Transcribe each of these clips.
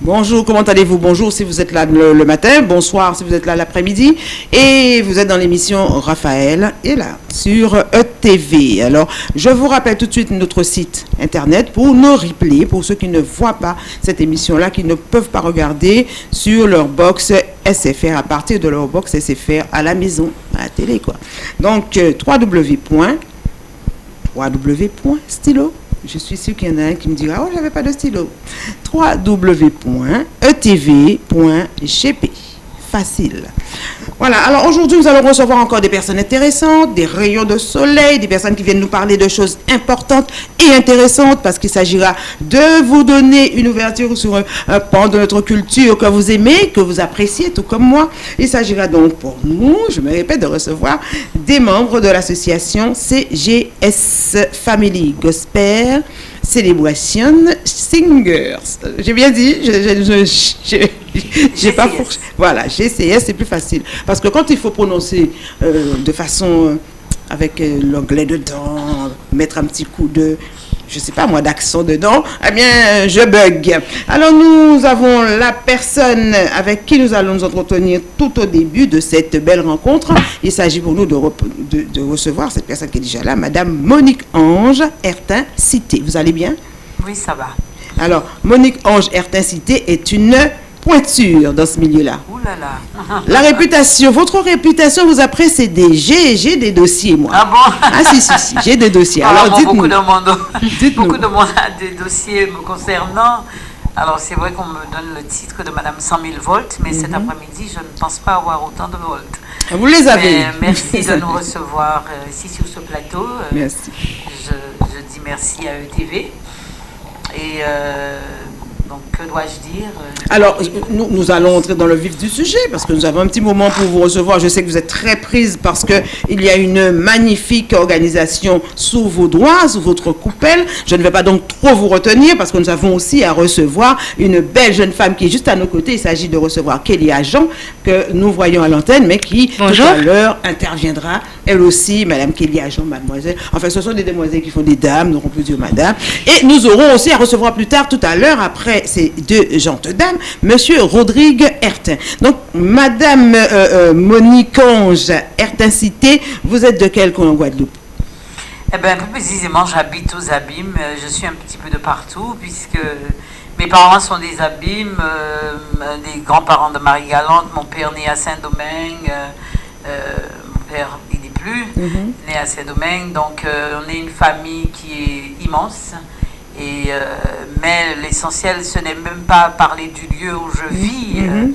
Bonjour, comment allez-vous? Bonjour si vous êtes là le, matin, bonsoir si vous êtes là l'après-midi. Et vous êtes dans l'émission Raphaël est là sur ETV. Alors, je vous rappelle tout de suite notre site internet pour nos replays, pour ceux qui ne voient pas cette émission-là, qui ne peuvent pas regarder sur leur box SFR à partir de leur box SFR à la maison, à la télé quoi. Donc, euh, www. www.stylo je suis sûr qu'il y en a un qui me dira, oh, j'avais pas de stylo. www.etv.gp. Facile. Voilà, alors aujourd'hui, nous allons recevoir encore des personnes intéressantes, des rayons de soleil, des personnes qui viennent nous parler de choses importantes et intéressantes parce qu'il s'agira de vous donner une ouverture sur un, pan de notre culture que vous aimez, que vous appréciez, tout comme moi. Il s'agira donc pour nous, je me répète, de recevoir des membres de l'association CGS Family Gospel Celebration Singers. J'ai bien dit, je, pas Voilà, GCS, c'est plus facile. Parce que quand il faut prononcer euh, de façon euh, avec euh, l'anglais dedans, mettre un petit coup de je sais pas moi, d'accent dedans, eh bien, je bug. Alors, nous avons la personne avec qui nous allons nous entretenir tout au début de cette belle rencontre. Il s'agit pour nous de, de, recevoir cette personne qui est déjà là, Madame Monique Ange Ertin Cité. Vous allez bien? Oui, ça va. Alors, Monique Ange Ertin Cité est une pointure dans ce milieu-là. La réputation, votre réputation vous a précédé. J'ai des dossiers, moi. Ah bon? Ah si, si, si, j'ai des dossiers. Alors, dites-nous. Beaucoup, de monde, beaucoup de monde a des dossiers me concernant. Alors, c'est vrai qu'on me donne le titre de Madame 100 000 volts, mais cet mhm. après-midi, je ne pense pas avoir autant de volts. Ah, vous les avez. merci de nous recevoir euh, ici sur ce plateau. Euh, merci. Je, je, dis merci à ETV. Et euh, donc, que dois-je dire euh, Alors, nous, nous, allons entrer dans le vif du sujet parce que nous avons un petit moment pour vous recevoir. Je sais que vous êtes très prise parce qu'il y a une magnifique organisation sous vos doigts, sous votre coupelle. Je ne vais pas donc trop vous retenir parce que nous avons aussi à recevoir une belle jeune femme qui est juste à nos côtés. Il s'agit de recevoir Kelly Agent que nous voyons à l'antenne, mais qui tout à l'heure interviendra elle aussi, Madame Kelly Agent, mademoiselle. Enfin, ce sont des demoiselles qui font des dames, nous aurons plus dire madame. Et nous aurons aussi à recevoir plus tard, tout à l'heure, après ces dames, Monsieur Rodrigue Hertin. Donc, Madame euh, euh, Monique Ange Hertin-Cité, vous êtes de quel coin en Guadeloupe? Eh bien, plus précisément, j'habite aux Abîmes. Euh, je suis un petit peu de partout, puisque mes parents sont des Abîmes, des grands-parents de Marie-Galante, mon père né à Saint-Domingue, mon père, il n'est plus, mhm. né à Saint-Domingue. Donc, on est une famille qui est immense. Et, euh, mais l'essentiel, ce n'est même pas parler du lieu où je vis, euh, mhm.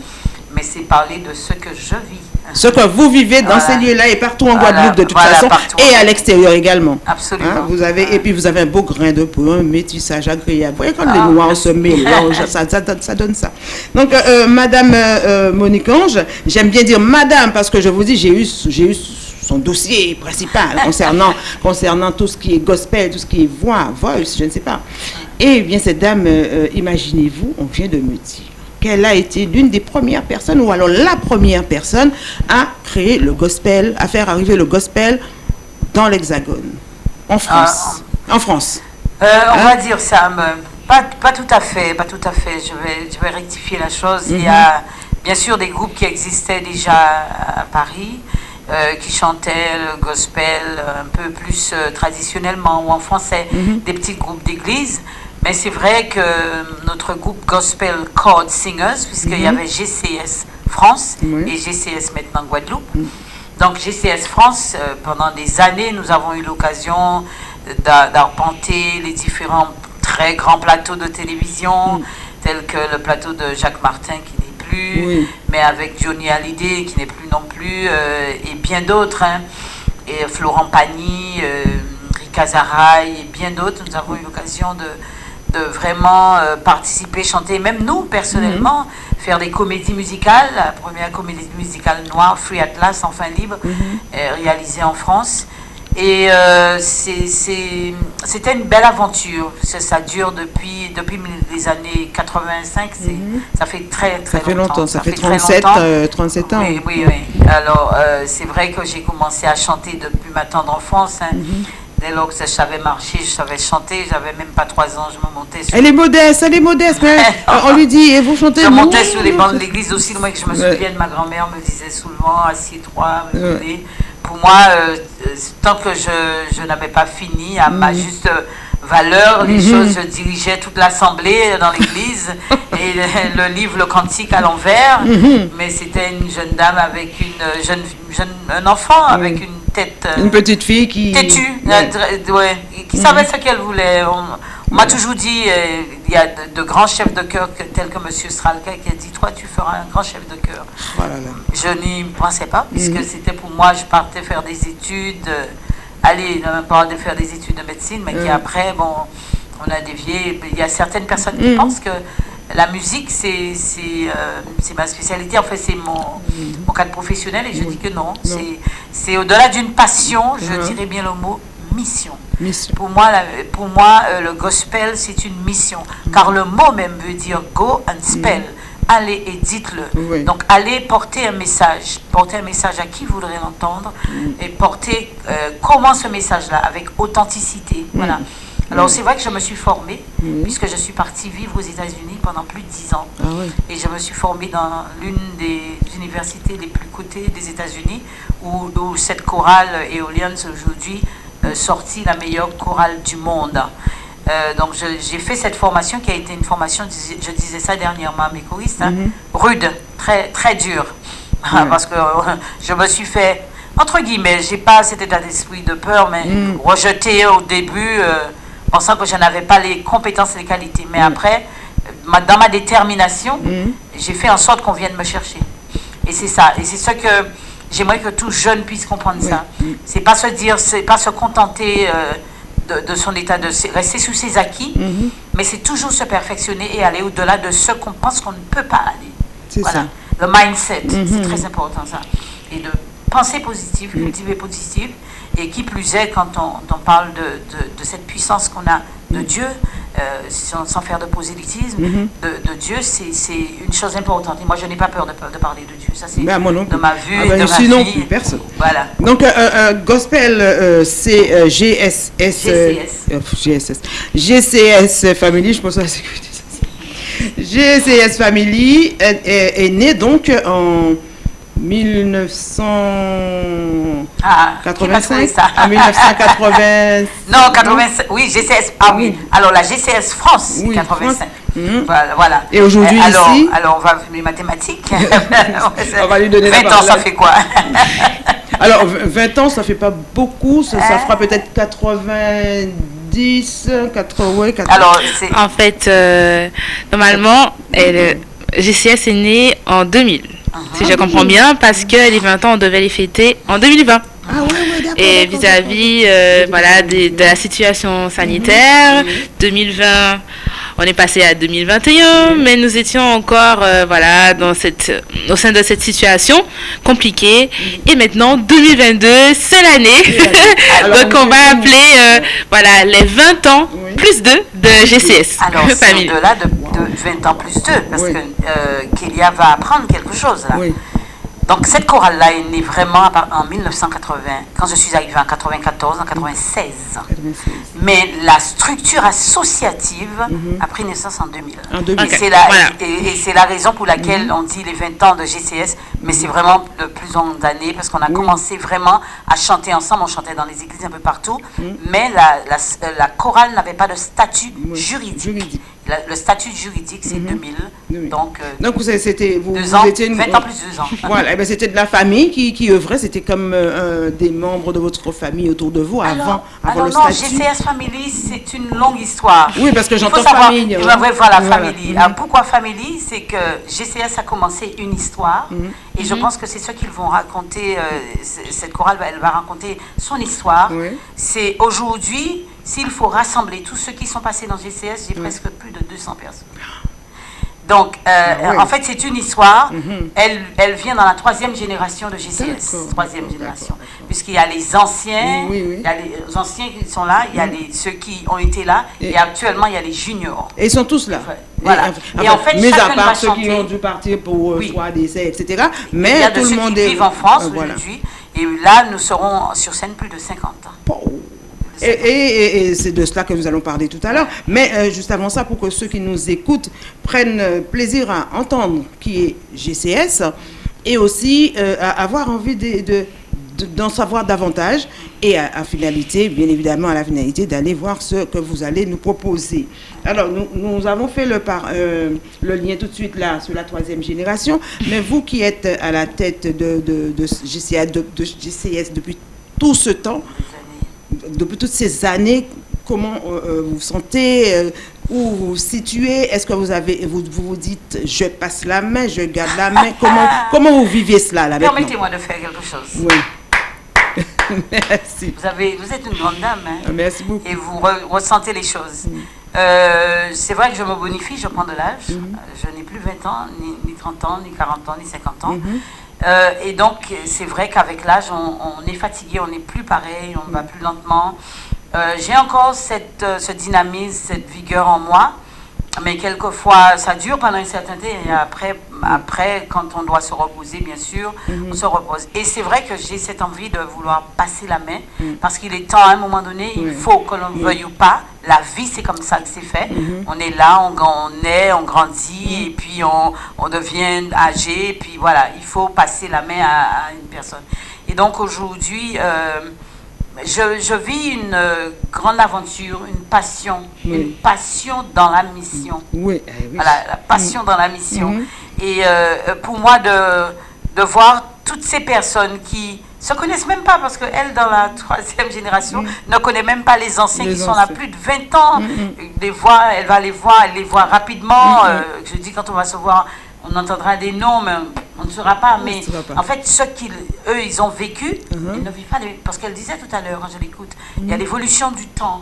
mais c'est parler de ce que je vis. Ce que vous vivez dans ces lieux-là et partout en Guadeloupe de toute façon, et à l'extérieur également. Absolument. Hein, vous avez, et puis vous avez un beau grain de peau, un métissage agréable. Vous voyez quand les ah, noirs se mélangent, ça, ça, donne ça. Donc, euh, Madame Monique Ange, j'aime bien dire Madame parce que je vous dis, j'ai eu, j'ai eu son dossier principal concernant, concernant tout ce qui est gospel, tout ce qui est voix, voice, je ne sais pas. Et bien, cette dame, euh, imaginez-vous, on vient de me dire qu'elle a été l'une des premières personnes, ou alors la première personne, à créer le gospel, à faire arriver le gospel dans l'Hexagone, en France. en France. Euh, on hein? va dire ça, pas, pas, tout à fait, pas tout à fait. Je vais, je vais rectifier la chose. Il y a mhm. bien sûr des groupes qui existaient déjà à Paris. Euh, qui chantaient le gospel un peu plus euh, traditionnellement ou en français, mhm. des petits groupes d'église. Mais c'est vrai que notre groupe Gospel Chord Singers, puisqu'il y mhm. avait GCS France et GCS maintenant Guadeloupe. Mhm. Donc GCS France, euh, pendant des années, nous avons eu l'occasion d'arpenter les différents très grands plateaux de télévision, tels que le plateau de Jacques Martin qui mais avec Johnny Hallyday qui n'est plus non plus, euh, et bien d'autres, hein. et Florent Pagny, euh, Rika Zaraï, et bien d'autres. Nous avons eu l'occasion de, de vraiment euh, participer, chanter, même nous personnellement, mhm. faire des comédies musicales. La première comédie musicale noire, Free Atlas, enfin libre, mhm. réalisée en France. Et euh, c'était une belle aventure. Ça, dure depuis, depuis les années 85. Mhm. Ça fait très, très ça fait longtemps. Ça, fait, 37, 37 euh, ans. Oui, oui, oui. Alors, euh, c'est vrai que j'ai commencé à chanter depuis ma tendre enfance. Hein. Mhm. Dès lors que je savais marcher, je savais chanter, j'avais même pas trois ans, je me montais sur... Elle est modeste, elle est modeste, mais euh, on lui dit, et vous chantez Je montais sur les bancs de l'église aussi, moi que je me souviens de ma grand-mère me disait souvent, assieds-toi, me Ouais. donnait. Pour moi, euh, euh, tant que je, je n'avais pas fini à Mhm. ma juste euh, valeur, les choses, je dirigeais toute l'assemblée dans l'église et le, le livre, le cantique à l'envers. Mhm. Mais c'était une jeune dame avec une jeune, jeune un enfant avec une tête euh, Une petite fille qui... têtue, Ouais. dr- ouais, qui savait ce qu'elle voulait. On, on m'a toujours dit, euh, il y a de, de grands chefs de chœur que- tels que M. Stralka qui a dit, toi tu feras un grand chef de là. Je n'y pensais pas, puisque Mhm. c'était pour moi, je partais faire des études, euh, aller pas de faire des études de médecine, mais Mhm. qu'après, bon, on a dévié. Il y a certaines personnes qui Mhm. pensent que la musique, c'est euh, c'est ma spécialité, en fait, c'est mon, mon cadre professionnel, et je dis que non. C'est- C'est au-delà d'une passion, je Mhm. dirais bien le mot mission. Mission. Pour moi, la- pour moi euh, le gospel, c'est une mission. Car le mot même veut dire go and spell. Allez et dites-le. Oui. Donc, allez porter un message. Porter un message à qui voudrait l'entendre. Et porter euh, comment ce message-là, avec authenticité. Voilà. Alors, c'est vrai que je me suis formée, puisque je suis partie vivre aux États-Unis pendant plus de 10 ans. Ah oui. Et je me suis formée dans l'une des universités les plus cotées des États-Unis, où, où cette chorale éolienne aujourd'hui euh, sortie la meilleure chorale du monde. Euh, donc j'ai fait cette formation qui a été une formation, je disais ça dernièrement à mes choristes, hein, rude, très, très dure. Parce que euh, je me suis fait, entre guillemets, j'ai pas cet état d'esprit de peur, mais rejeté au début, euh, pensant que je n'avais pas les compétences et les qualités. Mais après, euh, ma- dans ma détermination, j'ai fait en sorte qu'on vienne me chercher. Et c'est ça. Et c'est ce que j'aimerais que tout jeune puisse comprendre ça. C'est pas se dire, c'est pas se contenter euh, de, de son état de rester sous ses acquis, Mhm. mais c'est toujours se perfectionner et aller au-delà de ce qu'on pense qu'on ne peut pas aller. C'est Voilà. ça. Le mindset, c'est très important ça. Et de penser positif, cultiver positif. Et qui plus est, quand on, on parle de, de- de cette puissance qu'on a de Dieu, euh, sans, sans faire de prosélytisme, Mhm. de, de Dieu, c'est une chose importante. Et moi, je n'ai pas peur de, de parler de Dieu. Ça, c'est Ben, de ma vue Ah ben, de ma non vie. plus, personne. Voilà. Donc, euh, euh, gospel, c'est GSS. GCS. GCS Family, je pense à la. GCS Family est, est- est né donc en 1985. Ah, ça En 1980. Non, 85. Oui, GCS. Ah oui. Alors la GCS France, Oui, 85. France. Mhm. Voilà. Et aujourd'hui, Euh, alors, ici Alors, on va les mathématiques. On va lui donner la 20 ans, ça fait quoi? Alors, v- 20 ans, ça fait pas beaucoup. Ça, ça Euh. fera peut-être 90, 80, ouais, 80. Alors. En fait, euh, normalement, elle, GCS est née en 2000. Si je comprends bien, parce que les 20 ans, on devait les fêter en 2020. Ah ouais. Et vis-à-vis euh, voilà, des- de la situation sanitaire, 2020, on est passé à 2021, mais nous étions encore euh, voilà, dans cette, au sein de cette situation compliquée. Et maintenant, 2022, c'est l'année. Donc, on va appeler euh, voilà, les 20 ans Oui. plus 2 de GCS. Alors, c'est au-delà de, de 20 ans plus 2, parce Oui. que euh, Kélia va apprendre quelque chose là. Oui. Donc, cette chorale-là est née vraiment en 1980, quand je suis arrivée en 94, en 96. 96. Mais la structure associative a pris naissance en 2000. En 2000. Et c'est la, voilà. et, et c'est la raison pour laquelle on dit les 20 ans de GCS, mais c'est vraiment de plus en d'années, parce qu'on a commencé vraiment à chanter ensemble, on chantait dans les églises un peu partout, mais la, la, la chorale n'avait pas de statut Oui, juridique. juridique. La- le statut juridique, c'est 2000. Oui. Donc, euh, Donc, vous, c'était, vous, vous ans, étiez une... 20 ans plus deux ans. Voilà, eh ben, c'était de la famille qui, qui œuvrait, c'était comme euh, des membres de votre famille autour de vous avant, Alors, avant alors le non, statut. GCS Family, c'est une longue histoire. Oui, parce que Il faut j'entends famille. Ben, ouais, voilà, Voilà. Family. Mhm. Alors, pourquoi Family? C'est que GCS a commencé une histoire Mhm. et je pense que c'est ce qu'ils vont raconter. euh, cette chorale, elle va raconter son histoire. Oui. C'est aujourd'hui, s'il faut rassembler tous ceux qui sont passés dans GCS, j'ai presque plus de 200 personnes. Donc, euh, Ah ouais. en fait, c'est une histoire. Mhm. Elle, elle vient dans la troisième génération de GCS. Troisième génération. Puisqu'il y a les anciens, Oui, oui. il y a les anciens qui sont là, il y a les, ceux qui ont été là, et, Et- actuellement, il y a les juniors. Et ils sont tous là. Voilà. Et, Et en fait, mis à part ceux qui ont dû partir pour euh, soit décès, etc. il y a Mais de tout ceux le monde qui est. vivent en France Euh, voilà. aujourd'hui. Et là, nous serons sur scène plus de 50 ans. Et, c'est de cela que nous allons parler tout à l'heure. Mais euh, juste avant ça, pour que ceux qui nous écoutent prennent euh, plaisir à entendre qui est GCS et aussi euh, à avoir envie de, d'en savoir davantage et à, finalité, bien évidemment, à la finalité, d'aller voir ce que vous allez nous proposer. Alors, nous, avons fait le, lien tout de suite là sur la troisième génération, mais vous qui êtes à la tête de, GCS depuis tout ce temps, depuis toutes ces années, comment euh, euh, vous vous sentez, euh, où vous vous situez? Est-ce que vous avez, vous, vous dites, je passe la main, je garde la main? Comment, comment vous vivez cela là Permettez-moi de faire quelque chose. Oui. merci. Vous, avez, vous êtes une grande dame. Hein, ah, merci beaucoup. Et vous ressentez les choses. Mm. c'est vrai que je me bonifie, je prends de l'âge. Mm-hmm. Je n'ai plus 20 ans, ni, 30 ans, ni 40 ans, ni 50 ans. Mm-hmm. Euh, et donc, c'est vrai qu'avec l'âge, on, est fatigué, on n'est plus pareil, on va plus lentement. Euh, j'ai encore euh, ce dynamisme, cette vigueur en moi, mais quelquefois, ça dure pendant un certain temps, et après, après quand on doit se reposer, bien sûr, mhm. on se repose. Et c'est vrai que j'ai cette envie de vouloir passer la main, mhm. parce qu'il est temps, à un moment donné, il faut que l'on veuille ou pas, la vie, c'est comme ça que c'est fait. Mhm. On est là, on, on, est, on grandit, et puis on, on, devient âgé, et puis voilà, il faut passer la main à, une personne. Et donc aujourd'hui, euh, je, je, vis une euh, grande aventure, une passion, une passion dans la mission. Oui, eh Voilà, la passion dans la mission. Mhm. Et euh, pour moi, de, de voir toutes ces personnes qui se connaissent même pas, parce qu'elle, dans la troisième génération, mhm. ne connaît même pas les anciens qui sont là plus de 20 ans. Mhm. Les voit, elle va les voir, elle les voit rapidement. Euh, je dis, quand on va se voir on entendra des noms, mais on ne saura pas. Mais en fait, ceux qui, eux, ils ont vécu, uh-huh. ils ne vivent pas. Parce qu'elle disait tout à l'heure, quand je l'écoute, il y a l'évolution du temps.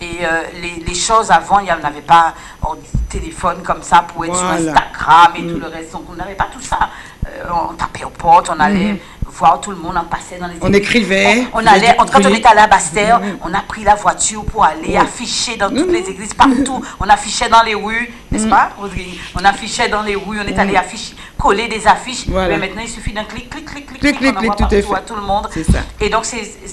Et euh, les, choses avant, il n'y avait pas oh, téléphone comme ça pour être sur Instagram et tout mm. le reste. Donc, on n'avait pas tout ça. Euh, on tapait aux portes, on allait. Mm-hmm voir tout le monde en passait dans les On écrivait. On, allait, quand on était à la Bastère, mm-hmm. on a pris la voiture pour aller afficher dans toutes les mm-hmm. églises, partout. On affichait dans les rues, n'est-ce pas, On affichait dans les rues, on est allé afficher, coller des affiches. Mais maintenant, il suffit d'un clic, clic, clic, clic, clic, clic, on envoie partout à tout le monde. Ça. Et donc,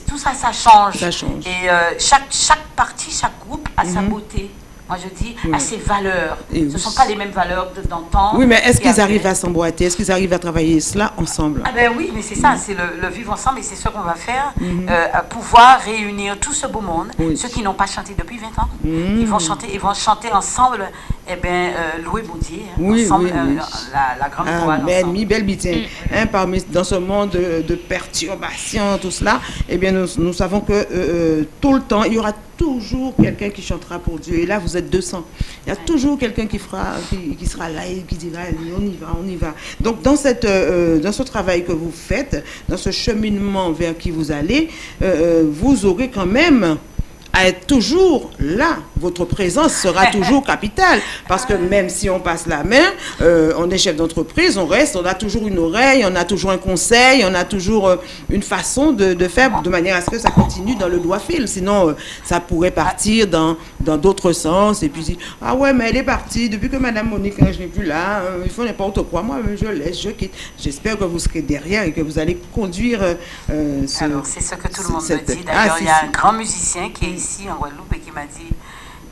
tout ça, ça change. Ça change. Et euh, chaque, chaque partie, chaque groupe a sa beauté moi je dis, à ses valeurs. Ce ne sont pas les mêmes valeurs d'antan. Oui, mais est-ce qu'ils arrivent à s'emboîter? Est-ce qu'ils arrivent à travailler cela ensemble? Ah ben oui, mais c'est ça, c'est le, vivre ensemble et c'est ce qu'on va faire, mhm. euh, pouvoir réunir tout ce beau monde, ceux qui n'ont pas chanté depuis 20 ans, mhm. ils vont chanter, ils vont chanter ensemble, eh bien, euh, louer bon Dieu, hein, oui, ensemble, euh, la, la, grande Amen, mi belle bitin. Mm. Hein, parmi, dans ce monde de, de perturbations, tout cela, eh bien, nous, nous savons que tout le temps, il y aura toujours quelqu'un qui chantera pour Dieu. Et là, vous êtes 200. Il y a toujours quelqu'un qui, fera, qui, sera là et qui dira, on y va, on y va. Donc, dans, cette, euh, dans ce travail que vous faites, dans ce cheminement vers qui vous allez, euh, euh, vous aurez quand même à être toujours là. Votre présence sera toujours capitale. Parce que même si on passe la main, euh, on est chef d'entreprise, on reste, on a toujours une oreille, on a toujours un conseil, on a toujours euh, une façon de, de, faire de manière à ce que ça continue dans le doigt fil. Sinon, euh, ça pourrait partir dans dans d'autres sens. Et puis, ah ouais, mais elle est partie. Depuis que Madame Monique, hein, je n'ai plus là, il faut n'importe quoi. Moi, je laisse, je quitte. J'espère que vous serez derrière et que vous allez conduire ce, Alors, c'est ce que tout le monde me dit. D'ailleurs, ah, il y a un grand musicien qui est ici en Guadeloupe et qui m'a dit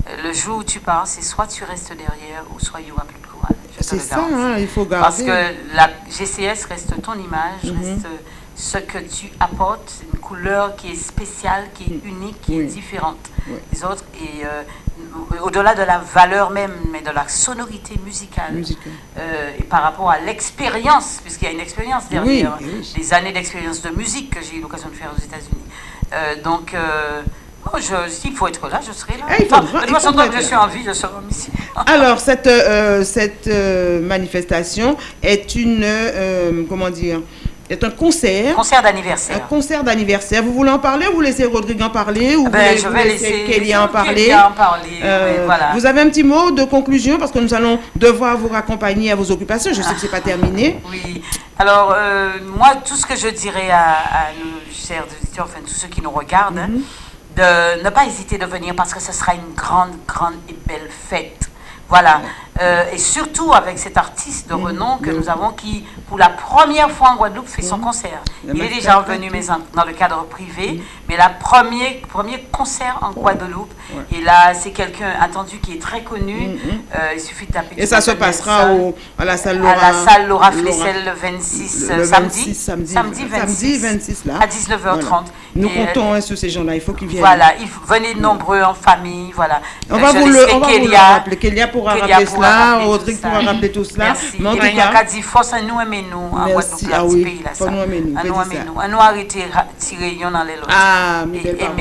euh, le jour où tu pars, c'est soit tu restes derrière ou soit il n'y aura plus de courage. C'est ça, hein, il faut garder. Parce que la GCS reste ton image, mhm. reste ce que tu apportes, une couleur qui est spéciale, qui est unique, qui est différente des autres. Et euh, au-delà de la valeur même, mais de la sonorité musicale. Euh, et par rapport à l'expérience, puisqu'il y a une expérience derrière, des années d'expérience de musique que j'ai eu l'occasion de faire aux États-Unis. donc, Oh, S'il faut être là, je serai là. Eh, de toute façon, tant que je suis en vie, je serai mission. Alors, cette, euh, cette euh, manifestation est une, euh, comment dire, est un concert. Concert d'anniversaire. Un concert d'anniversaire. Vous voulez en parler ou vous laissez Rodrigue en parler ou ah ben, vous Je vais laisser Kelly en parler. En parler voilà. Vous avez un petit mot de conclusion parce que nous allons devoir vous raccompagner à vos occupations. Je sais que ce n'est pas terminé. Oui. Alors, moi, tout ce que je dirais à, nos chers auditeurs, enfin tous ceux qui nous regardent, mhm de ne pas hésiter de venir parce que ce sera une grande, grande et belle fête. Voilà. Euh, et surtout avec cet artiste de renom que nous avons qui, pour la première fois en Guadeloupe, fait son concert. Le Il est déjà revenu mais dans le cadre privé, mais la premier, premier concert en Guadeloupe. Et là, c'est quelqu'un attendu qui est très connu. Euh, il suffit de taper Et ça se passera au, à la salle Laura. à la salle Laura Laura- Flessel le 26 le euh, 26, samedi. samedi, samedi 26, 26 là. à 19h30. Voilà. Nous Et, comptons hein, sur ces gens-là, il faut qu'ils viennent. Voilà, venez nombreux en famille, voilà. On va je vous le, on va vous le Kélia- rappeler. Kélia pourra Kélia rappeler cela, rappeler tout Rodrigue pourra rappeler tout cela. Merci. Mais en Il tout cas, qu'à dire force à nous aimer nous en. Guadeloupe, là, Ah oui, pays là faut nous aimer nous, nous aimer nous. À nous arrêter tirer yon dans les lots. Ah, mes belles paroles.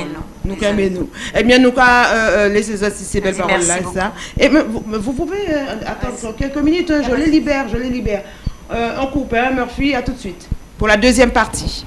Nous Désolé. aimez-nous. Eh bien, nous qu'à euh, euh, laisser ça, si ces belles Vas-y, paroles-là, merci ça. Et mais vous, pouvez euh, attendre quelques minutes, hein, je les libère, je les libère. On coupe, hein, Murphy, à tout de suite. Pour la deuxième partie.